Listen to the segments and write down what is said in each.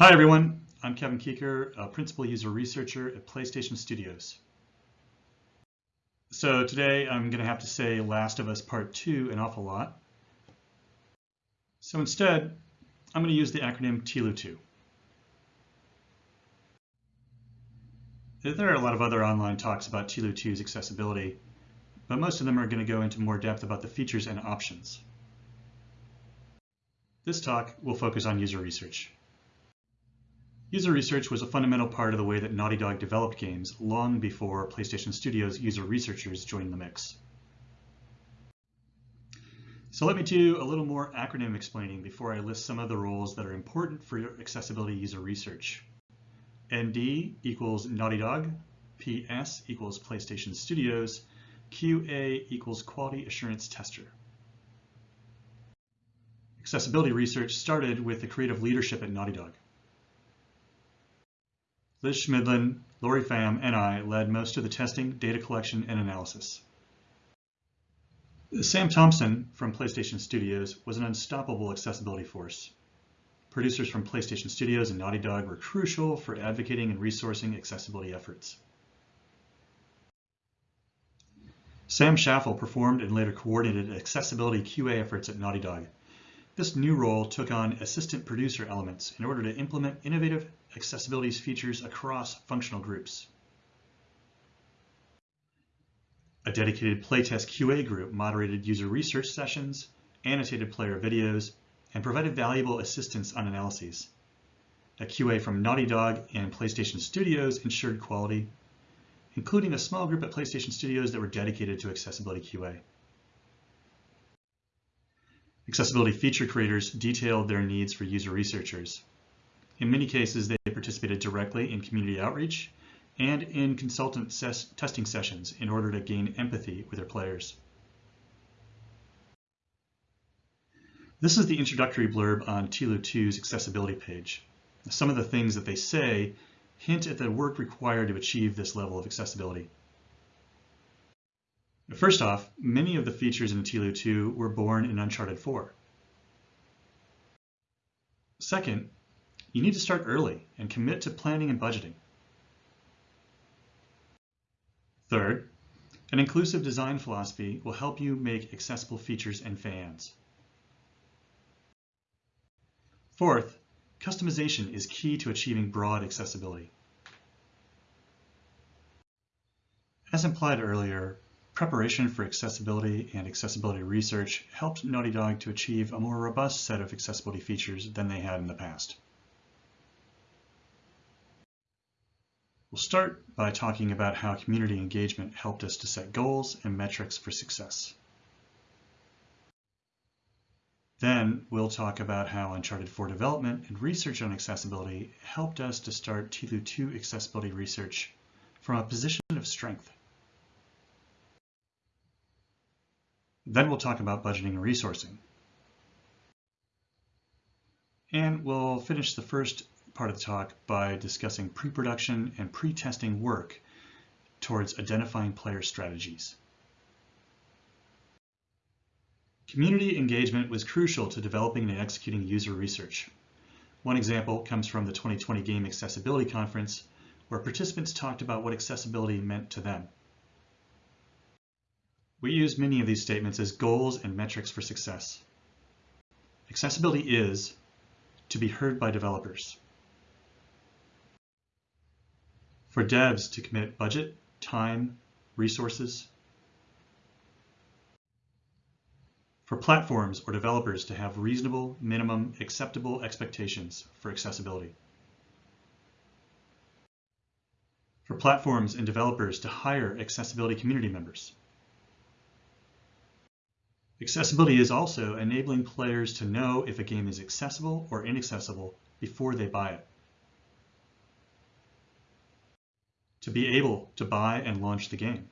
Hi everyone, I'm Kevin Keeker, a Principal User Researcher at PlayStation Studios. So today I'm going to have to say Last of Us Part 2 an awful lot. So instead, I'm going to use the acronym TLOU2. There are a lot of other online talks about TLOU2's accessibility, but most of them are going to go into more depth about the features and options. This talk will focus on user research. User research was a fundamental part of the way that Naughty Dog developed games long before PlayStation Studios user researchers joined the mix. So let me do a little more acronym explaining before I list some of the roles that are important for accessibility user research. ND equals Naughty Dog, PS equals PlayStation Studios, QA equals Quality Assurance Tester. Accessibility research started with the creative leadership at Naughty Dog. Liz Schmidlin, Lori Pham, and I led most of the testing, data collection, and analysis. Sam Thompson from PlayStation Studios was an unstoppable accessibility force. Producers from PlayStation Studios and Naughty Dog were crucial for advocating and resourcing accessibility efforts. Sam Schaffel performed and later coordinated accessibility QA efforts at Naughty Dog. This new role took on assistant producer elements in order to implement innovative accessibility features across functional groups. A dedicated playtest QA group moderated user research sessions, annotated player videos, and provided valuable assistance on analyses. A QA from Naughty Dog and PlayStation Studios ensured quality, including a small group at PlayStation Studios that were dedicated to accessibility QA. Accessibility feature creators detailed their needs for user researchers. In many cases, they participated directly in community outreach and in consultant ses testing sessions in order to gain empathy with their players. This is the introductory blurb on TLOU2's accessibility page. Some of the things that they say hint at the work required to achieve this level of accessibility. First off, many of the features in TLOU 2 were born in Uncharted 4. Second, you need to start early and commit to planning and budgeting. Third, an inclusive design philosophy will help you make accessible features and fans. Fourth, customization is key to achieving broad accessibility. As implied earlier, Preparation for accessibility and accessibility research helped Naughty Dog to achieve a more robust set of accessibility features than they had in the past. We'll start by talking about how community engagement helped us to set goals and metrics for success. Then we'll talk about how Uncharted 4 development and research on accessibility helped us to start TLOU 2 accessibility research from a position of strength. Then we'll talk about budgeting and resourcing. And we'll finish the first part of the talk by discussing pre-production and pre-testing work towards identifying player strategies. Community engagement was crucial to developing and executing user research. One example comes from the 2020 Game Accessibility Conference, where participants talked about what accessibility meant to them. We use many of these statements as goals and metrics for success. Accessibility is to be heard by developers. For devs to commit budget, time, resources. For platforms or developers to have reasonable, minimum, acceptable expectations for accessibility. For platforms and developers to hire accessibility community members. Accessibility is also enabling players to know if a game is accessible or inaccessible before they buy it. To be able to buy and launch the game.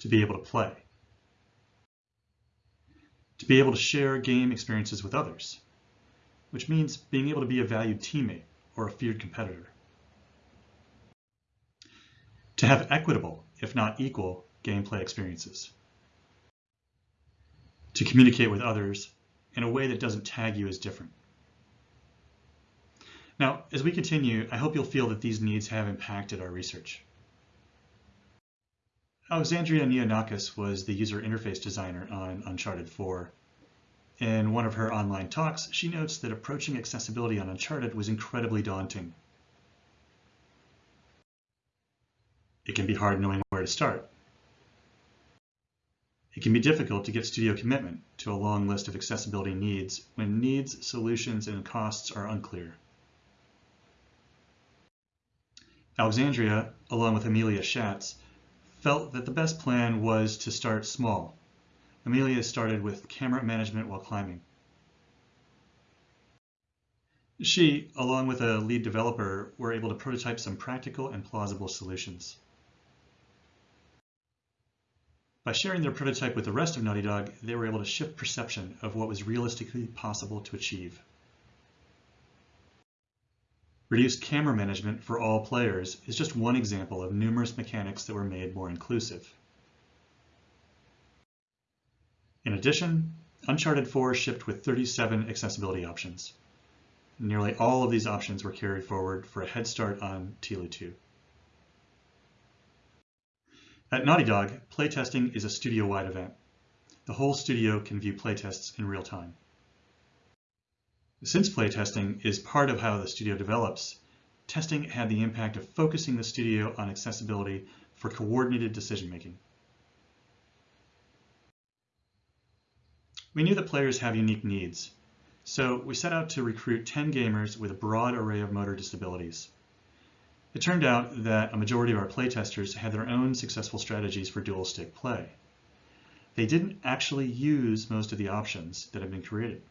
To be able to play. To be able to share game experiences with others, which means being able to be a valued teammate or a feared competitor. To have equitable, if not equal, gameplay experiences. To communicate with others in a way that doesn't tag you as different. Now, as we continue, I hope you'll feel that these needs have impacted our research. Alexandria Neonakis was the user interface designer on Uncharted 4. In one of her online talks, she notes that approaching accessibility on Uncharted was incredibly daunting. It can be hard knowing where to start. It can be difficult to get studio commitment to a long list of accessibility needs when needs, solutions, and costs are unclear. Alexandria, along with Emilia Schatz, felt that the best plan was to start small. Emilia started with camera management while climbing. She, along with a lead developer, were able to prototype some practical and plausible solutions. By sharing their prototype with the rest of Naughty Dog, they were able to shift perception of what was realistically possible to achieve. Reduced camera management for all players is just one example of numerous mechanics that were made more inclusive. In addition, Uncharted 4 shipped with 37 accessibility options. Nearly all of these options were carried forward for a head start on TLOU 2. At Naughty Dog, playtesting is a studio-wide event. The whole studio can view playtests in real time. Since playtesting is part of how the studio develops, testing had the impact of focusing the studio on accessibility for coordinated decision-making. We knew that players have unique needs, so we set out to recruit 10 gamers with a broad array of motor disabilities. It turned out that a majority of our playtesters had their own successful strategies for dual stick play. They didn't actually use most of the options that have been created.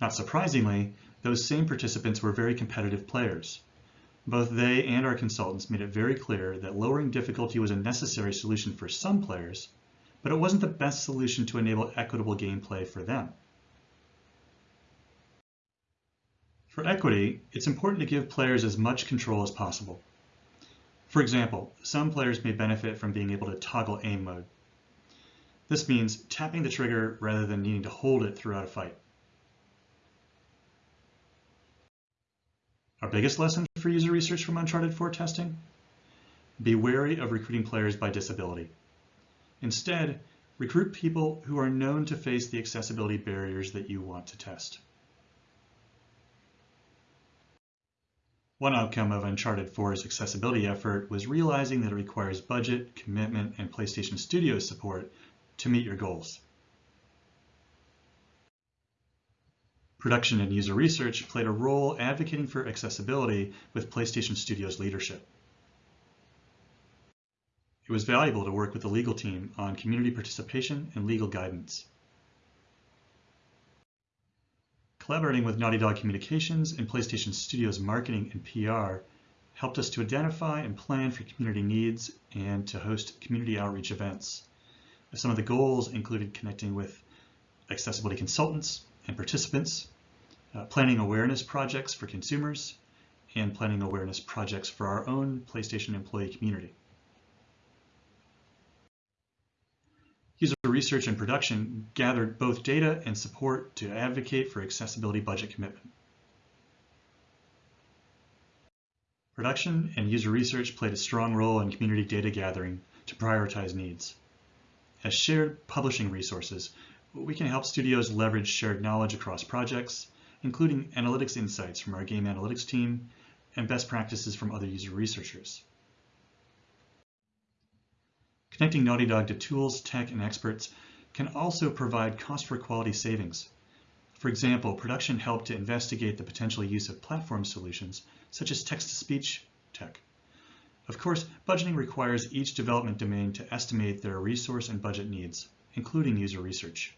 Not surprisingly, those same participants were very competitive players. Both they and our consultants made it very clear that lowering difficulty was a necessary solution for some players, but it wasn't the best solution to enable equitable gameplay for them. For equity, it's important to give players as much control as possible. For example, some players may benefit from being able to toggle aim mode. This means tapping the trigger rather than needing to hold it throughout a fight. Our biggest lesson for user research from Uncharted 4 testing? Be wary of recruiting players by disability. Instead, recruit people who are known to face the accessibility barriers that you want to test. One outcome of Uncharted 4's accessibility effort was realizing that it requires budget, commitment, and PlayStation Studios support to meet your goals. Production and user research played a role advocating for accessibility with PlayStation Studios leadership. It was valuable to work with the legal team on community participation and legal guidance. Collaborating with Naughty Dog Communications and PlayStation Studios marketing and PR helped us to identify and plan for community needs and to host community outreach events. Some of the goals included connecting with accessibility consultants, and participants, uh, planning awareness projects for consumers, and planning awareness projects for our own PlayStation employee community. User research and production gathered both data and support to advocate for accessibility budget commitment. Production and user research played a strong role in community data gathering to prioritize needs. As shared publishing resources, we can help studios leverage shared knowledge across projects, including analytics insights from our game analytics team and best practices from other user researchers. Connecting Naughty Dog to tools, tech, and experts can also provide cost for quality savings. For example, production helped to investigate the potential use of platform solutions, such as text-to-speech tech. Of course, budgeting requires each development domain to estimate their resource and budget needs, including user research.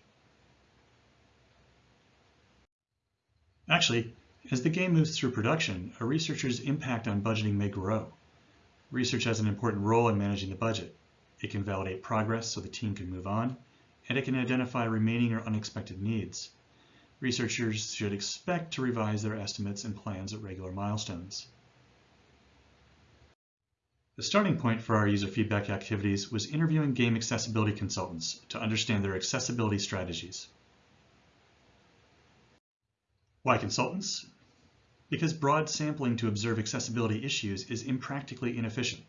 Actually, as the game moves through production, a researcher's impact on budgeting may grow. Research has an important role in managing the budget. It can validate progress so the team can move on, and it can identify remaining or unexpected needs. Researchers should expect to revise their estimates and plans at regular milestones. The starting point for our user feedback activities was interviewing game accessibility consultants to understand their accessibility strategies. Why consultants? Because broad sampling to observe accessibility issues is impractically inefficient.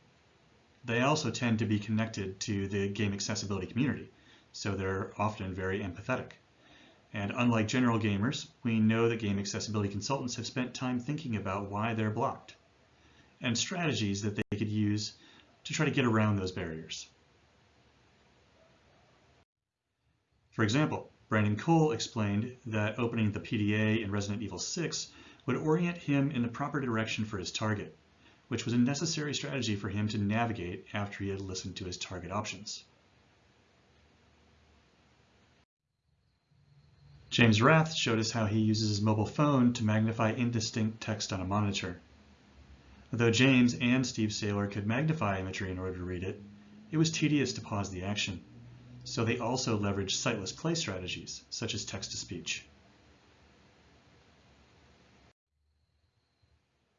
They also tend to be connected to the game accessibility community, so they're often very empathetic. And unlike general gamers, we know that game accessibility consultants have spent time thinking about why they're blocked and strategies that they could use to try to get around those barriers. For example, Brandon Cole explained that opening the PDA in Resident Evil 6 would orient him in the proper direction for his target, which was a necessary strategy for him to navigate after he had listened to his target options. James Rath showed us how he uses his mobile phone to magnify indistinct text on a monitor. Though James and Steve Saylor could magnify imagery in order to read it, it was tedious to pause the action, so they also leveraged sightless play strategies, such as text-to-speech.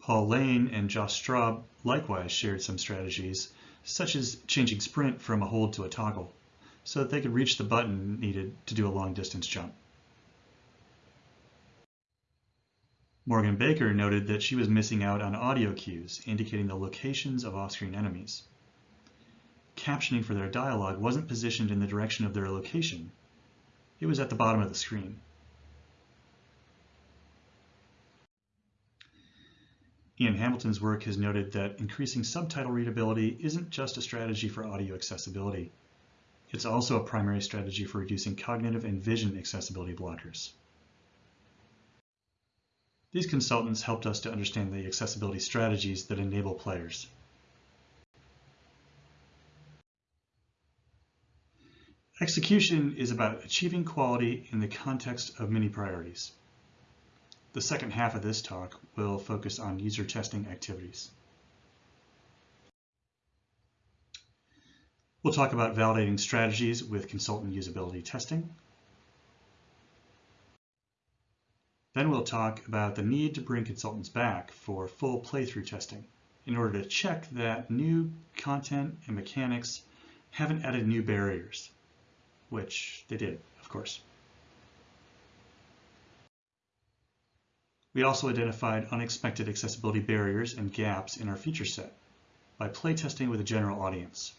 Paul Lane and Josh Straub likewise shared some strategies, such as changing sprint from a hold to a toggle, so that they could reach the button needed to do a long distance jump. Morgan Baker noted that she was missing out on audio cues indicating the locations of off-screen enemies. Captioning for their dialogue wasn't positioned in the direction of their location. It was at the bottom of the screen. Ian Hamilton's work has noted that increasing subtitle readability isn't just a strategy for audio accessibility. It's also a primary strategy for reducing cognitive and vision accessibility blockers. These consultants helped us to understand the accessibility strategies that enable players. Execution is about achieving quality in the context of many priorities. The second half of this talk will focus on user testing activities. We'll talk about validating strategies with consultant usability testing, Then we'll talk about the need to bring consultants back for full playthrough testing in order to check that new content and mechanics haven't added new barriers, which they did, of course. We also identified unexpected accessibility barriers and gaps in our feature set by playtesting with a general audience.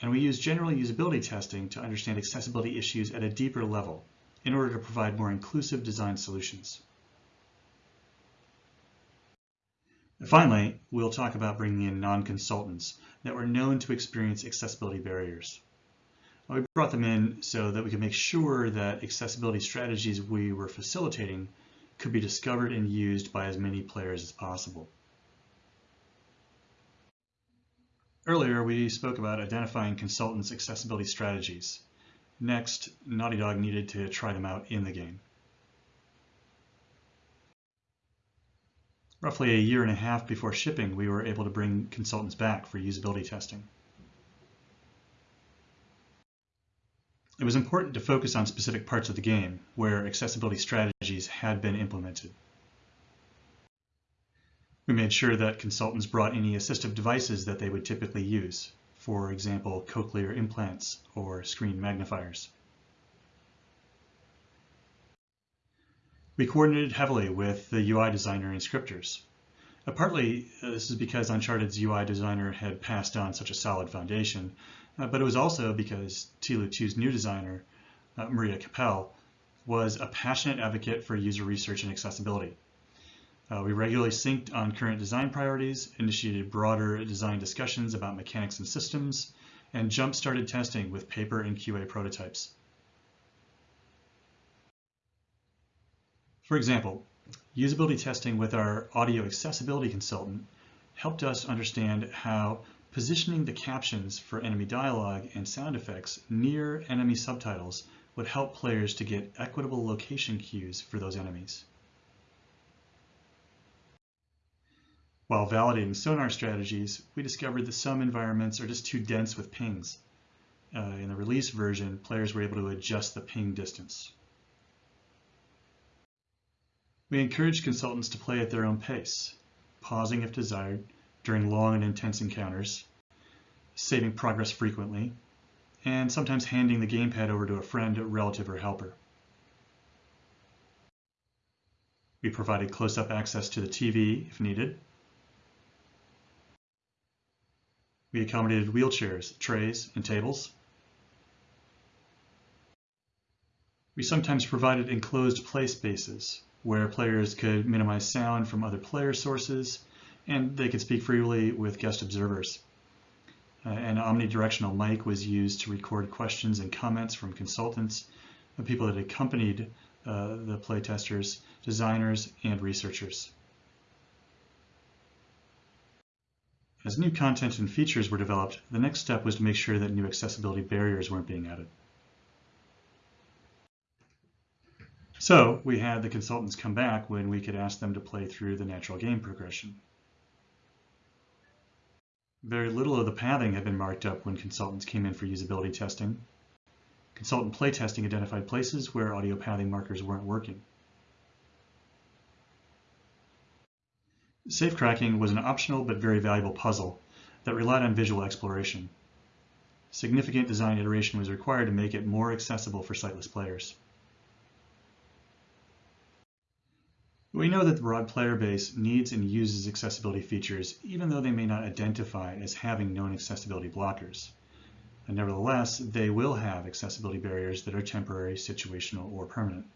And we use general usability testing to understand accessibility issues at a deeper level in order to provide more inclusive design solutions. And finally, we'll talk about bringing in non-consultants that were known to experience accessibility barriers. We brought them in so that we could make sure that accessibility strategies we were facilitating could be discovered and used by as many players as possible. Earlier, we spoke about identifying consultants' accessibility strategies. Next, Naughty Dog needed to try them out in the game. Roughly a year and a half before shipping, we were able to bring consultants back for usability testing. It was important to focus on specific parts of the game where accessibility strategies had been implemented. We made sure that consultants brought any assistive devices that they would typically use, for example, cochlear implants or screen magnifiers. We coordinated heavily with the UI designer and scripters. Uh, partly, uh, this is because Uncharted's UI designer had passed on such a solid foundation, uh, but it was also because TLOU 2's new designer, uh, Maria Capel, was a passionate advocate for user research and accessibility. Uh, we regularly synced on current design priorities, initiated broader design discussions about mechanics and systems, and jump-started testing with paper and QA prototypes. For example, usability testing with our audio accessibility consultant helped us understand how positioning the captions for enemy dialogue and sound effects near enemy subtitles would help players to get equitable location cues for those enemies. While validating sonar strategies, we discovered that some environments are just too dense with pings. Uh, in the release version, players were able to adjust the ping distance. We encourage consultants to play at their own pace, pausing if desired, during long and intense encounters, saving progress frequently, and sometimes handing the gamepad over to a friend, relative, or helper. We provided close-up access to the TV if needed. We accommodated wheelchairs, trays, and tables. We sometimes provided enclosed play spaces where players could minimize sound from other player sources and they could speak freely with guest observers. Uh, an omnidirectional mic was used to record questions and comments from consultants, the people that accompanied uh, the playtesters, designers, and researchers. As new content and features were developed, the next step was to make sure that new accessibility barriers weren't being added. So we had the consultants come back when we could ask them to play through the natural game progression. Very little of the pathing had been marked up when consultants came in for usability testing. Consultant playtesting identified places where audio pathing markers weren't working. Safe cracking was an optional but very valuable puzzle that relied on visual exploration. Significant design iteration was required to make it more accessible for sightless players. We know that the broad player base needs and uses accessibility features, even though they may not identify as having known accessibility blockers. And nevertheless, they will have accessibility barriers that are temporary, situational, or permanent.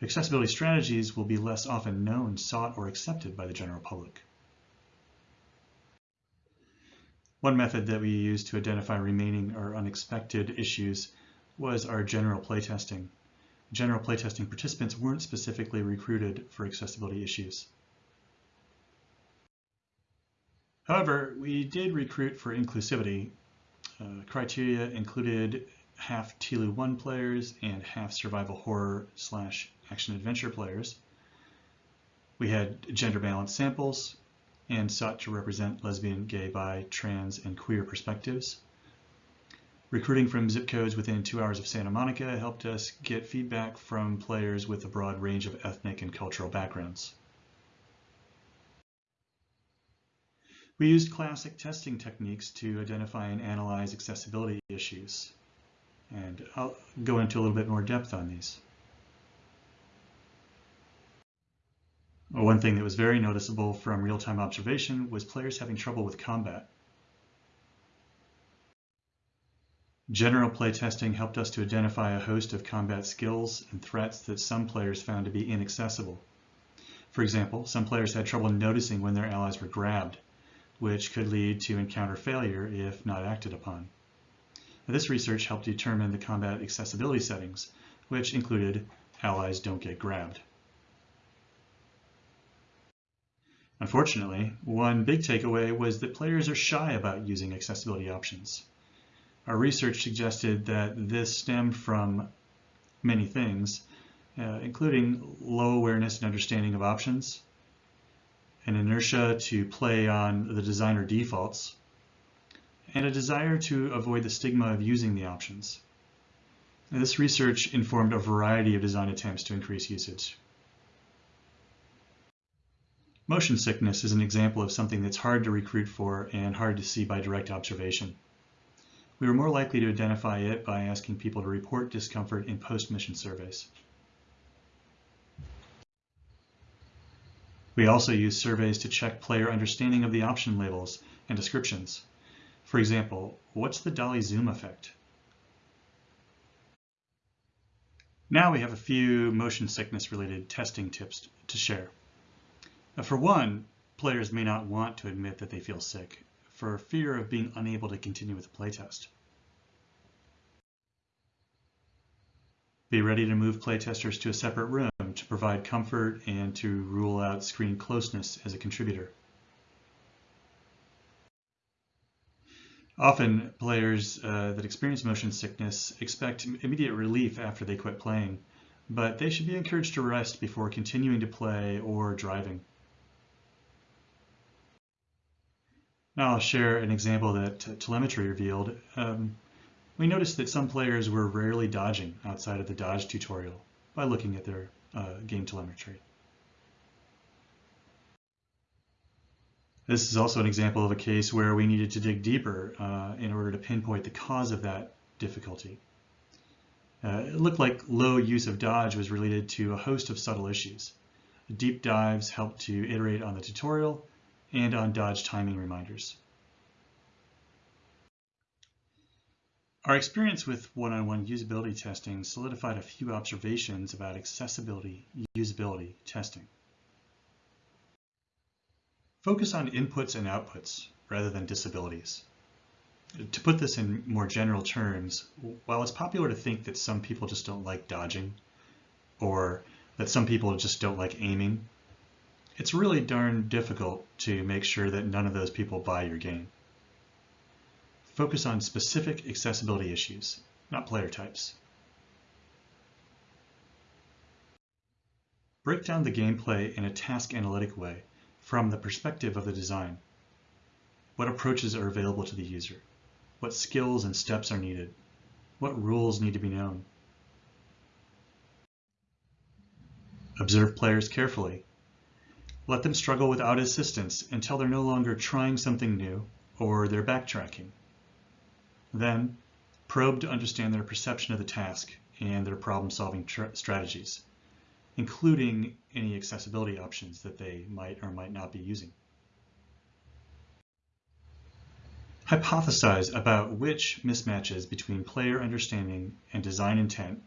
Accessibility strategies will be less often known, sought, or accepted by the general public. One method that we used to identify remaining or unexpected issues was our general playtesting general playtesting participants weren't specifically recruited for accessibility issues. However, we did recruit for inclusivity. Uh, criteria included half TLOU 1 players and half survival horror slash action adventure players. We had gender balanced samples and sought to represent lesbian, gay, bi, trans, and queer perspectives. Recruiting from zip codes within two hours of Santa Monica helped us get feedback from players with a broad range of ethnic and cultural backgrounds. We used classic testing techniques to identify and analyze accessibility issues. And I'll go into a little bit more depth on these. One thing that was very noticeable from real-time observation was players having trouble with combat. General playtesting helped us to identify a host of combat skills and threats that some players found to be inaccessible. For example, some players had trouble noticing when their allies were grabbed, which could lead to encounter failure if not acted upon. This research helped determine the combat accessibility settings, which included allies don't get grabbed. Unfortunately, one big takeaway was that players are shy about using accessibility options. Our research suggested that this stemmed from many things, uh, including low awareness and understanding of options, an inertia to play on the designer defaults, and a desire to avoid the stigma of using the options. This research informed a variety of design attempts to increase usage. Motion sickness is an example of something that's hard to recruit for and hard to see by direct observation. We were more likely to identify it by asking people to report discomfort in post-mission surveys. We also use surveys to check player understanding of the option labels and descriptions. For example, what's the dolly zoom effect? Now we have a few motion sickness related testing tips to share. For one, players may not want to admit that they feel sick, for fear of being unable to continue with the playtest. Be ready to move playtesters to a separate room to provide comfort and to rule out screen closeness as a contributor. Often players uh, that experience motion sickness expect immediate relief after they quit playing, but they should be encouraged to rest before continuing to play or driving. Now I'll share an example that telemetry revealed. Um, we noticed that some players were rarely dodging outside of the dodge tutorial by looking at their uh, game telemetry. This is also an example of a case where we needed to dig deeper uh, in order to pinpoint the cause of that difficulty. Uh, it looked like low use of dodge was related to a host of subtle issues. Deep dives helped to iterate on the tutorial and on dodge timing reminders. Our experience with one-on-one -on -one usability testing solidified a few observations about accessibility usability testing. Focus on inputs and outputs rather than disabilities. To put this in more general terms, while it's popular to think that some people just don't like dodging, or that some people just don't like aiming, it's really darn difficult to make sure that none of those people buy your game. Focus on specific accessibility issues, not player types. Break down the gameplay in a task analytic way from the perspective of the design. What approaches are available to the user? What skills and steps are needed? What rules need to be known? Observe players carefully. Let them struggle without assistance until they're no longer trying something new or they're backtracking. Then, probe to understand their perception of the task and their problem-solving strategies, including any accessibility options that they might or might not be using. Hypothesize about which mismatches between player understanding and design intent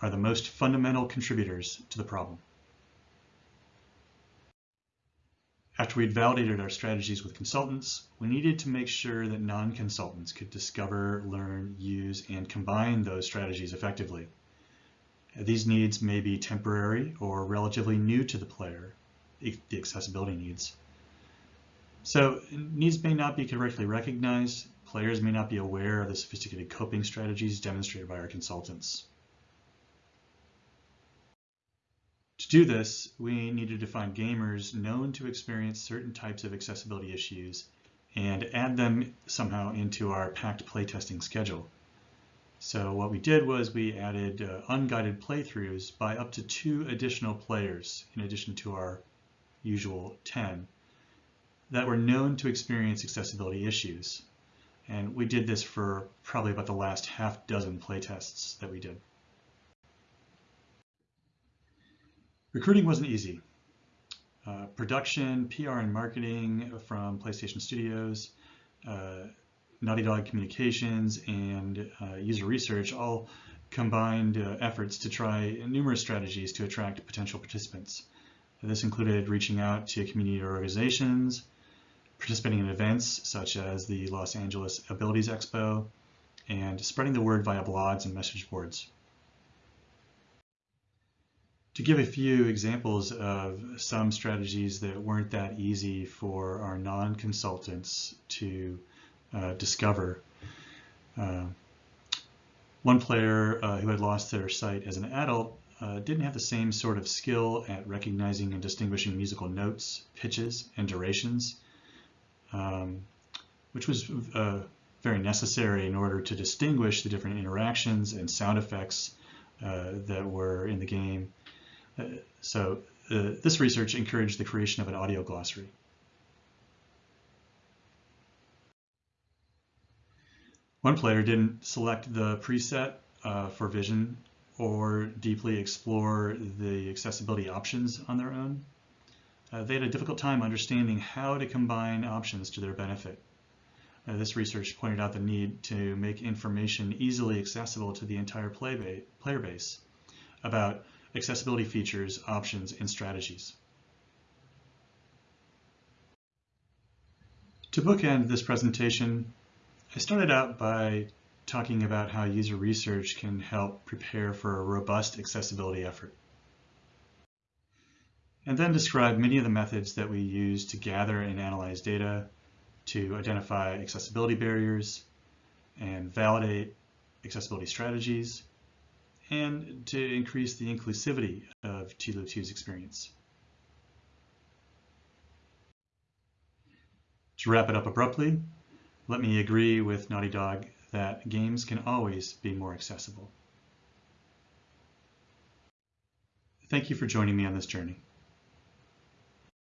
are the most fundamental contributors to the problem. After we'd validated our strategies with consultants, we needed to make sure that non-consultants could discover, learn, use, and combine those strategies effectively. These needs may be temporary or relatively new to the player, the accessibility needs. So needs may not be correctly recognized, players may not be aware of the sophisticated coping strategies demonstrated by our consultants. To do this, we needed to find gamers known to experience certain types of accessibility issues and add them somehow into our packed playtesting schedule. So what we did was we added uh, unguided playthroughs by up to two additional players in addition to our usual 10 that were known to experience accessibility issues. And we did this for probably about the last half dozen playtests that we did. Recruiting wasn't easy. Uh, production, PR and marketing from PlayStation Studios, uh, Naughty Dog Communications, and uh, user research all combined uh, efforts to try numerous strategies to attract potential participants. This included reaching out to community organizations, participating in events such as the Los Angeles Abilities Expo, and spreading the word via blogs and message boards. To give a few examples of some strategies that weren't that easy for our non-consultants to uh, discover. Uh, one player uh, who had lost their sight as an adult uh, didn't have the same sort of skill at recognizing and distinguishing musical notes, pitches, and durations, um, which was uh, very necessary in order to distinguish the different interactions and sound effects uh, that were in the game so uh, this research encouraged the creation of an audio glossary. One player didn't select the preset uh, for vision or deeply explore the accessibility options on their own. Uh, they had a difficult time understanding how to combine options to their benefit. Uh, this research pointed out the need to make information easily accessible to the entire play ba player base about accessibility features, options, and strategies. To bookend this presentation, I started out by talking about how user research can help prepare for a robust accessibility effort. And then describe many of the methods that we use to gather and analyze data, to identify accessibility barriers, and validate accessibility strategies, and to increase the inclusivity of TLOU 2's experience. To wrap it up abruptly, let me agree with Naughty Dog that games can always be more accessible. Thank you for joining me on this journey.